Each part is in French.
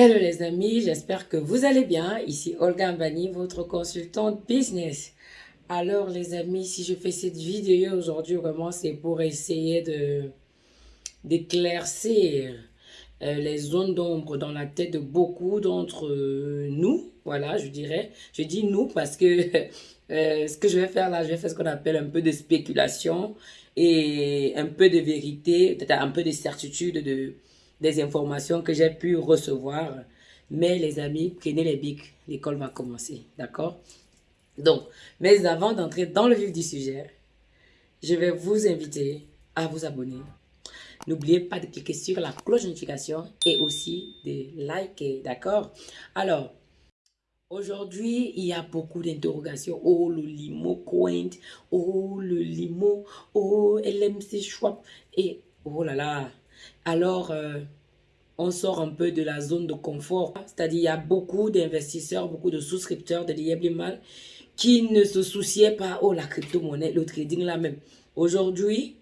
Hello les amis, j'espère que vous allez bien. Ici Olga Mbani, votre consultante business. Alors les amis, si je fais cette vidéo aujourd'hui, vraiment c'est pour essayer d'éclaircir euh, les zones d'ombre dans la tête de beaucoup d'entre nous. Voilà, je dirais. Je dis nous parce que euh, ce que je vais faire là, je vais faire ce qu'on appelle un peu de spéculation et un peu de vérité, peut-être un peu de certitude de des informations que j'ai pu recevoir. Mais les amis, prenez les bics, l'école va commencer, d'accord? Donc, mais avant d'entrer dans le vif du sujet, je vais vous inviter à vous abonner. N'oubliez pas de cliquer sur la cloche de notification et aussi de liker, d'accord? Alors, Aujourd'hui, il y a beaucoup d'interrogations. Oh, le limo Coint. Oh, le limo. Oh, LMC Schwab. Et, oh là là, alors, euh, on sort un peu de la zone de confort. C'est-à-dire, il y a beaucoup d'investisseurs, beaucoup de souscripteurs de l'IEBLIMAL qui ne se souciaient pas, oh, la crypto-monnaie, le trading là même. Aujourd'hui,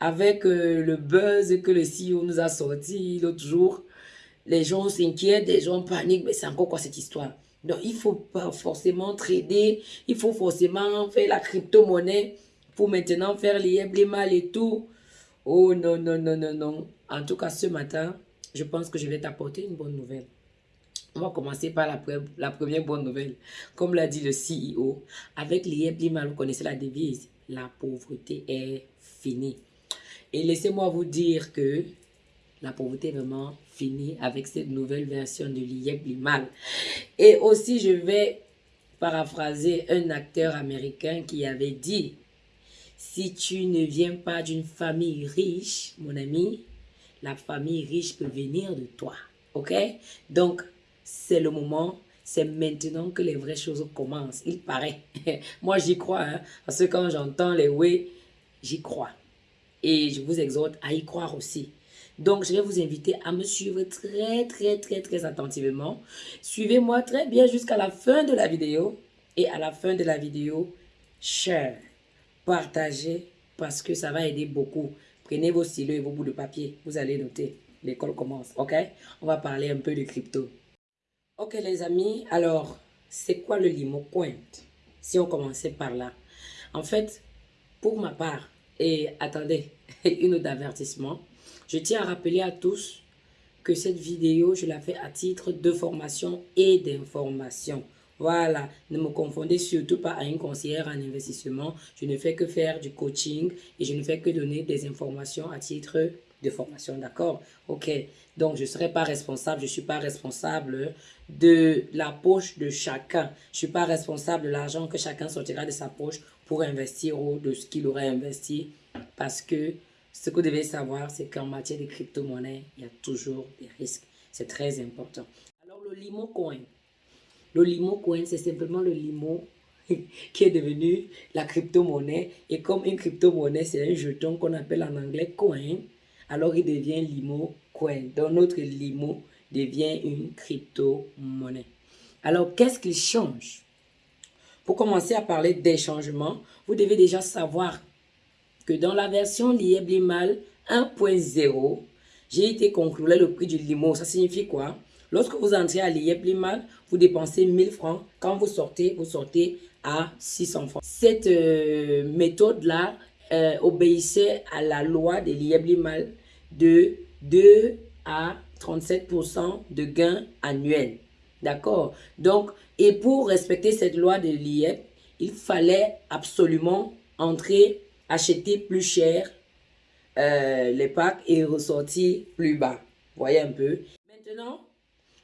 avec euh, le buzz que le CEO nous a sorti l'autre jour, les gens s'inquiètent, les gens paniquent, mais c'est encore quoi cette histoire? Donc, il faut pas forcément trader, il faut forcément faire la crypto-monnaie pour maintenant faire l'IEBLIMAL et tout. Oh non, non, non, non, non. En tout cas, ce matin, je pense que je vais t'apporter une bonne nouvelle. On va commencer par la, première bonne nouvelle. Comme l'a dit le CEO, avec l'IEBLIMA, vous connaissez la devise, la pauvreté est finie. Et laissez-moi vous dire que la pauvreté est vraiment finie avec cette nouvelle version de l'IEBLIMAL. Et aussi, je vais paraphraser un acteur américain qui avait dit si tu ne viens pas d'une famille riche, mon ami, la famille riche peut venir de toi. OK? Donc, c'est le moment, c'est maintenant que les vraies choses commencent. Il paraît. Moi, j'y crois. Hein, parce que quand j'entends les oui, j'y crois. Et je vous exhorte à y croire aussi. Donc, je vais vous inviter à me suivre très, très, très, très attentivement. Suivez-moi très bien jusqu'à la fin de la vidéo. Et à la fin de la vidéo, share partagez parce que ça va aider beaucoup. Prenez vos stylos et vos bouts de papier. Vous allez noter. L'école commence, ok? On va parler un peu de crypto. Ok les amis, alors, c'est quoi le limo coin? Si on commençait par là. En fait, pour ma part, et attendez, une autre avertissement, je tiens à rappeler à tous que cette vidéo, je la fais à titre de formation et d'information. Voilà, ne me confondez surtout pas à une conseillère en investissement. Je ne fais que faire du coaching et je ne fais que donner des informations à titre de formation, d'accord? Ok, donc je ne serai pas responsable, je ne suis pas responsable de la poche de chacun. Je ne suis pas responsable de l'argent que chacun sortira de sa poche pour investir ou de ce qu'il aurait investi parce que ce que vous devez savoir, c'est qu'en matière de crypto-monnaie, il y a toujours des risques. C'est très important. Alors, le Limo Coin, le limo coin, c'est simplement le limo qui est devenu la crypto-monnaie. Et comme une crypto-monnaie, c'est un jeton qu'on appelle en anglais coin, alors il devient limo coin. Donc notre limo devient une crypto-monnaie. Alors qu'est-ce qu'il change? Pour commencer à parler des changements, vous devez déjà savoir que dans la version Lieblimal 1.0, j'ai été conclure le prix du limo. Ça signifie quoi? Lorsque vous entrez à l'IEP vous dépensez 1000 francs. Quand vous sortez, vous sortez à 600 francs. Cette euh, méthode-là euh, obéissait à la loi de l'IEP de 2 à 37% de gains annuels. D'accord? Donc, et pour respecter cette loi de l'IEP, il fallait absolument entrer, acheter plus cher euh, les packs et ressortir plus bas. Voyez un peu. Maintenant,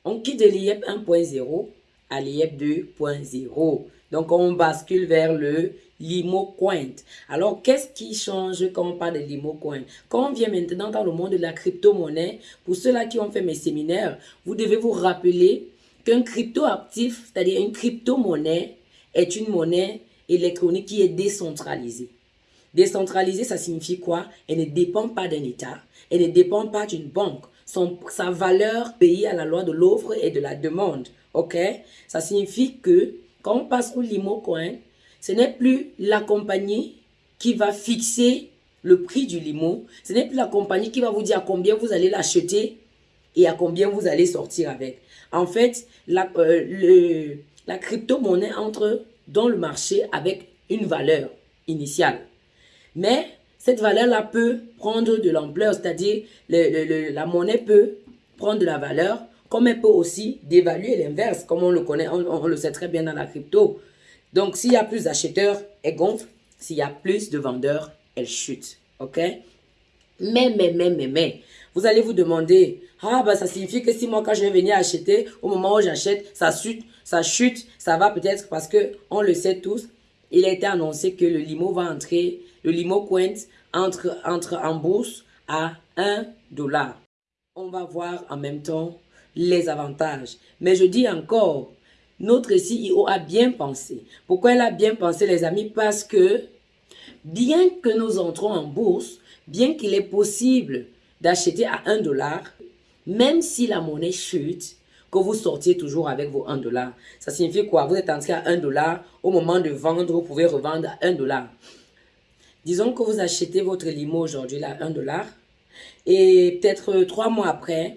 on quitte l'IEP 1.0 à l'IEP 2.0. Donc, on bascule vers le Limo Coin. Alors, qu'est-ce qui change quand on parle de Limo Coin Quand on vient maintenant dans le monde de la crypto-monnaie, pour ceux-là qui ont fait mes séminaires, vous devez vous rappeler qu'un crypto-actif, c'est-à-dire une crypto-monnaie, est une monnaie électronique qui est décentralisée. Décentralisée, ça signifie quoi? Elle ne dépend pas d'un État, elle ne dépend pas d'une banque, sa valeur payée à la loi de l'offre et de la demande. OK? Ça signifie que quand on passe au limo coin, ce n'est plus la compagnie qui va fixer le prix du limo. Ce n'est plus la compagnie qui va vous dire combien vous allez l'acheter et à combien vous allez sortir avec. En fait, la, euh, la crypto-monnaie entre dans le marché avec une valeur initiale. Mais cette valeur-là peut prendre de l'ampleur, c'est-à-dire la monnaie peut prendre de la valeur, comme elle peut aussi dévaluer l'inverse, comme on le connaît, on, le sait très bien dans la crypto. Donc, s'il y a plus d'acheteurs, elle gonfle. S'il y a plus de vendeurs, elle chute. OK? Mais, mais, mais, mais, mais, vous allez vous demander, ah, bah, ça signifie que si moi, quand je vais venir acheter, au moment où j'achète, ça chute, ça chute, ça va peut-être parce que, on le sait tous, il a été annoncé que le limo va entrer, le limo coin entre, en bourse à 1 dollar. On va voir en même temps les avantages. Mais je dis encore, notre CEO a bien pensé. Pourquoi elle a bien pensé, les amis? Parce que bien que nous entrons en bourse, bien qu'il est possible d'acheter à 1 dollar, même si la monnaie chute, que vous sortiez toujours avec vos 1 dollar. Ça signifie quoi? Vous êtes entré à 1 dollar, au moment de vendre, vous pouvez revendre à 1 dollar. Disons que vous achetez votre limo aujourd'hui à 1 dollar, et peut-être 3 mois après,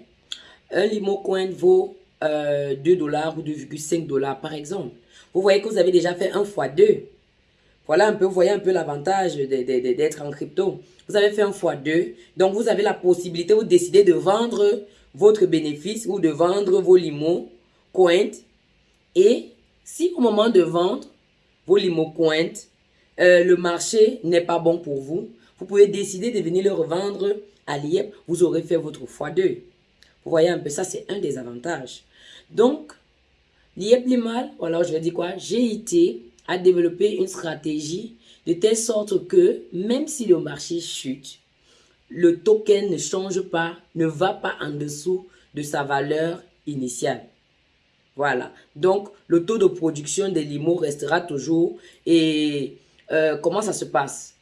un limo coin vaut 2 euh, dollars ou 2,5 dollars par exemple. Vous voyez que vous avez déjà fait 1 fois 2. Voilà un peu, vous voyez un peu l'avantage d'être en crypto. Vous avez fait 1 fois 2. Donc, vous avez la possibilité, vous décidez de vendre votre bénéfice ou de vendre vos limos coins. Et si au moment de vendre vos limos coins, euh, le marché n'est pas bon pour vous, vous pouvez décider de venir le revendre à l'IEP. Vous aurez fait votre x2. Vous voyez un peu, ça c'est un des avantages. Donc, l'IEP Limal, voilà, je vais dire quoi, GIT a développé une stratégie de telle sorte que même si le marché chute, le token ne change pas, ne va pas en dessous de sa valeur initiale. Voilà. Donc, le taux de production des limos restera toujours. Et euh, comment ça se passe?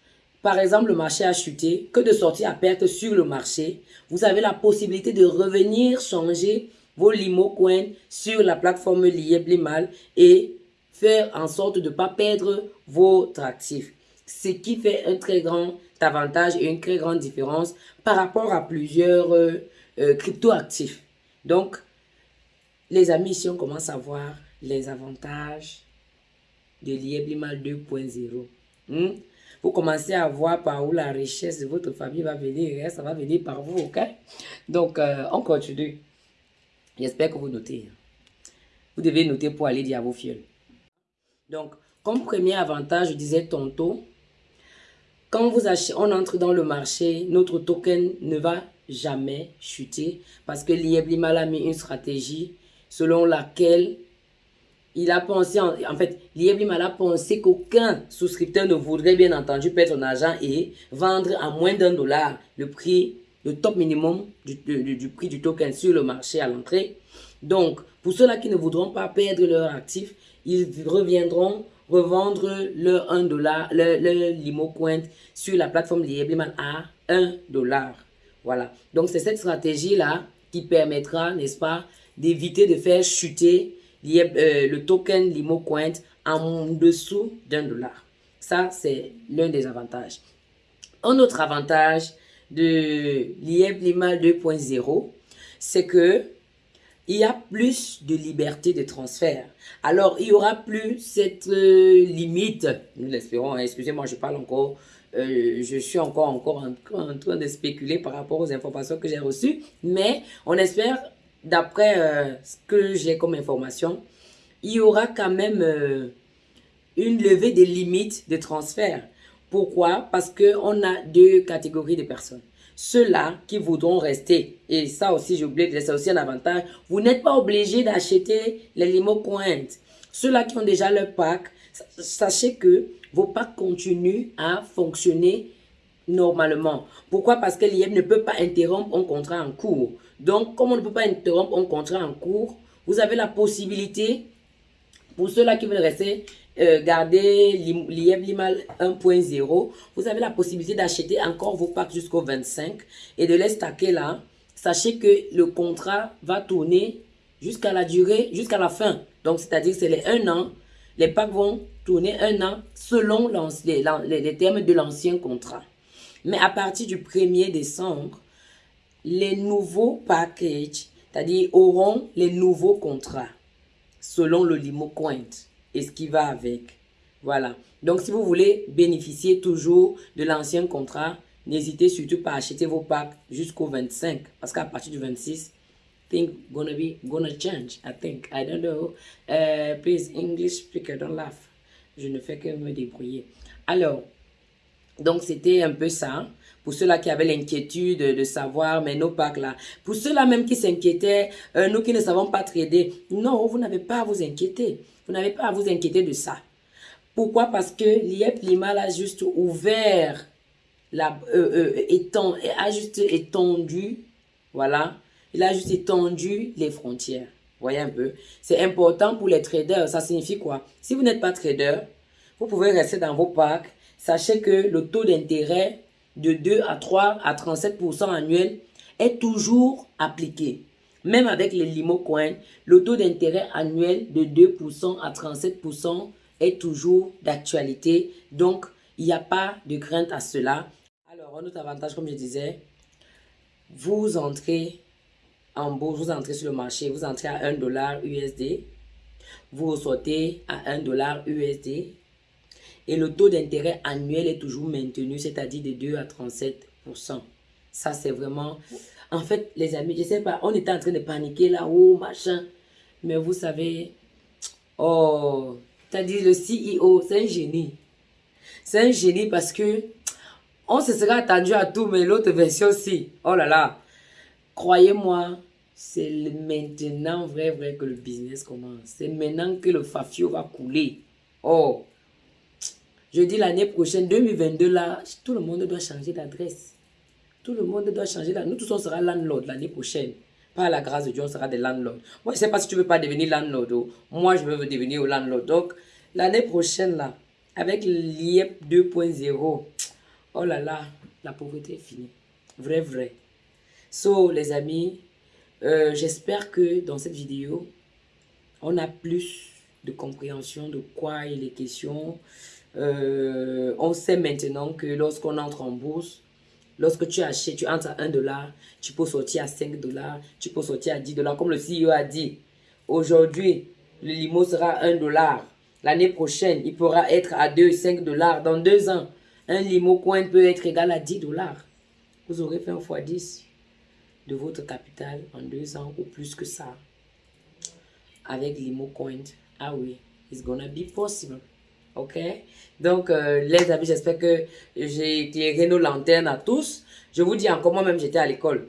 Par exemple, le marché a chuté. Que de sortir à perte sur le marché, vous avez la possibilité de revenir changer vos limo coins sur la plateforme liée Blimal et faire en sorte de ne pas perdre votre actif. Ce qui fait un très grand avantage et une très grande différence par rapport à plusieurs euh, euh, crypto-actifs. Donc, les amis, ici, on commence à voir les avantages de l'IEBLIMAL 2.0. Hmm? Vous commencez à voir par où la richesse de votre famille va venir. Hein? Ça va venir par vous, ok? Donc, euh, on continue. J'espère que vous notez. Vous devez noter pour aller dire à vos fioles. Donc, comme premier avantage, je disais tantôt, quand vous achetez, on entre dans le marché, notre token ne va jamais chuter parce que l'IEBLIMAL a mis une stratégie selon laquelle il a pensé, en, fait, l'IEBLIMAL a pensé qu'aucun souscripteur ne voudrait bien entendu perdre son argent et vendre à moins d'un dollar le prix, le top minimum du, prix du token sur le marché à l'entrée. Donc, pour ceux-là qui ne voudront pas perdre leur actif, ils reviendront revendre le 1 dollar, le, le limo coin sur la plateforme Liebliman à 1 dollar. Voilà. Donc, c'est cette stratégie-là qui permettra, n'est-ce pas, d'éviter de faire chuter le token limo coin en dessous d'un dollar. Ça, c'est l'un des avantages. Un autre avantage de l'IEB 2.0, c'est que il y a plus de liberté de transfert. Alors, il y aura plus cette euh, limite, nous l'espérons, hein, excusez-moi, je parle encore, euh, je suis encore, encore en, train de spéculer par rapport aux informations que j'ai reçues, mais on espère, d'après euh, ce que j'ai comme information, il y aura quand même une levée des limites de transfert. Pourquoi? Parce qu'on a deux catégories de personnes ceux-là qui voudront rester. Et ça aussi, j'ai oublié c'est aussi un avantage. Vous n'êtes pas obligé d'acheter les limo. Ceux-là qui ont déjà leur pack, sachez que vos packs continuent à fonctionner normalement. Pourquoi? Parce que l'IEM ne peut pas interrompre un contrat en cours. Donc, comme on ne peut pas interrompre un contrat en cours, vous avez la possibilité, pour ceux-là qui veulent rester, euh, garder l'IEB Limal 1.0, vous avez la possibilité d'acheter encore vos packs jusqu'au 25 et de les stacker là. Sachez que le contrat va tourner jusqu'à la durée, jusqu'à la fin. Donc, c'est-à-dire c'est les un an. Les packs vont tourner un an selon les, les termes de l'ancien contrat. Mais à partir du 1er décembre, les nouveaux packages, c'est-à-dire auront les nouveaux contrats selon le limo coin et ce qui va avec. Voilà. Donc, si vous voulez bénéficier toujours de l'ancien contrat, n'hésitez surtout pas à acheter vos packs jusqu'au 25. Parce qu'à partir du 26, things gonna be gonna change. I think. I don't know. Uh, please, English speaker, don't laugh. Je ne fais que me débrouiller. Alors, donc c'était un peu ça. Pour ceux-là qui avaient l'inquiétude de savoir, mais nos packs là. Pour ceux-là même qui s'inquiétaient, euh, nous qui ne savons pas trader. Non, vous n'avez pas à vous inquiéter. Vous n'avez pas à vous inquiéter de ça. Pourquoi? Parce que l'IEP Lima a juste ouvert, la, euh, euh, a juste étendu, voilà, il a juste étendu les frontières. Voyez un peu. C'est important pour les traders. Ça signifie quoi? Si vous n'êtes pas trader, vous pouvez rester dans vos packs. Sachez que le taux d'intérêt de 2 à 3 à 37% annuel est toujours appliqué. Même avec les limo coins, le taux d'intérêt annuel de 2% à 37% est toujours d'actualité. Donc, il n'y a pas de crainte à cela. Alors, un autre avantage, comme je disais, vous entrez en bourse, vous entrez sur le marché, vous entrez à 1 dollar USD, vous sortez à 1 dollar USD et le taux d'intérêt annuel est toujours maintenu, c'est-à-dire de 2 à 37%. Ça, c'est vraiment... En fait, les amis, je sais pas, on était en train de paniquer là-haut, machin. Mais vous savez, oh, c'est-à-dire le CEO, c'est un génie. C'est un génie parce que on se serait attendu à tout, mais l'autre version aussi. Oh là là. Croyez-moi, c'est maintenant vrai, vrai que le business commence. C'est maintenant que le Fafio va couler. Oh. Je dis l'année prochaine, 2022, là, tout le monde doit changer d'adresse. Tout le monde doit changer d'adresse. Nous tous, on sera landlord l'année prochaine. Par la grâce de Dieu, on sera des landlords. Moi, je ne sais pas si tu ne veux pas devenir landlord. Oh. Moi, je veux devenir landlord. Donc, l'année prochaine, là, avec l'IEP 2.0, oh là là, la pauvreté est finie. Vrai, vrai. So, les amis, euh, j'espère que dans cette vidéo, on a plus de compréhension de quoi il est question. Euh, on sait maintenant que lorsqu'on entre en bourse, Lorsque tu achètes, tu entres à 1 dollar, tu peux sortir à 5 dollars, tu peux sortir à 10 dollars. Comme le CEO a dit, aujourd'hui, le limo sera à 1 dollar. L'année prochaine, il pourra être à 2, 5 dollars. Dans deux ans, un limo coin peut être égal à 10 dollars. Vous aurez fait un fois 10 de votre capital en deux ans ou plus que ça. Avec limo coin. Ah oui, it's gonna be possible. Ok? Donc, euh, les amis, j'espère que j'ai éclairé nos lanternes à tous. Je vous dis encore, moi-même, j'étais à l'école.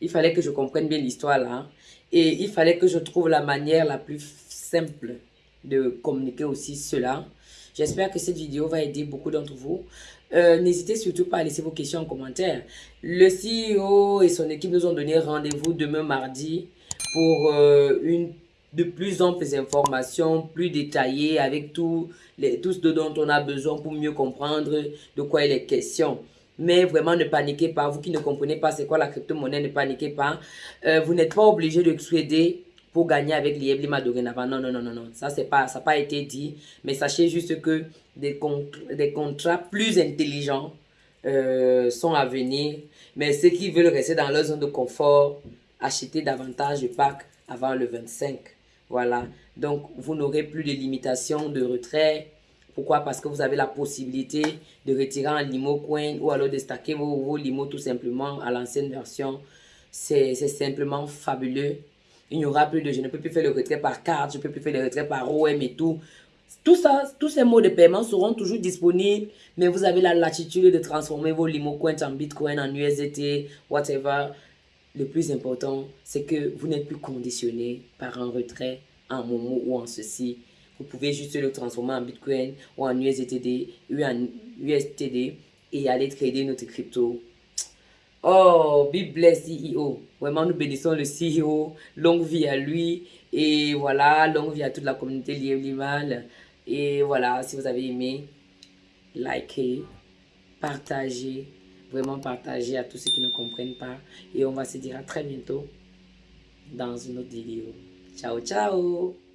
Il fallait que je comprenne bien l'histoire là. Hein. Et il fallait que je trouve la manière la plus simple de communiquer aussi cela. J'espère que cette vidéo va aider beaucoup d'entre vous. Euh, n'hésitez surtout pas à laisser vos questions en commentaire. Le CEO et son équipe nous ont donné rendez-vous demain mardi pour euh, une de plus amples informations, plus détaillées, avec tout, les, tout ce dont on a besoin pour mieux comprendre de quoi il est question. Mais vraiment, ne paniquez pas. Vous qui ne comprenez pas c'est quoi la crypto-monnaie, ne paniquez pas. Euh, vous n'êtes pas obligé de trader pour gagner avec l'IEBLIMA dorénavant. Non, non, non, non, non. Ça, pas, ça n'a pas été dit. Mais sachez juste que des, des contrats plus intelligents euh, sont à venir. Mais ceux qui veulent rester dans leur zone de confort, acheter davantage de packs avant le 25. Voilà. Donc, vous n'aurez plus de limitation de retrait. Pourquoi? Parce que vous avez la possibilité de retirer un limo coin ou alors de stacker vos, vos limos tout simplement à l'ancienne version. C'est simplement fabuleux. Il n'y aura plus de je ne peux plus faire le retrait par carte, je ne peux plus faire le retrait par OM et tout. Tout ça, tous ces mots de paiement seront toujours disponibles, mais vous avez la latitude de transformer vos limo coins en Bitcoin, en USDT, whatever. Le plus important, c'est que vous n'êtes plus conditionné par un retrait en Momo ou en ceci. Vous pouvez juste le transformer en Bitcoin ou en USDT ou en USTD et aller trader notre crypto. Oh, be blessed CEO. Vraiment, nous bénissons le CEO. Longue vie à lui. Et voilà, longue vie à toute la communauté liée Et voilà, si vous avez aimé, likez, partagez vraiment partager à tous ceux qui ne comprennent pas. Et on va se dire à très bientôt dans une autre vidéo. Ciao, ciao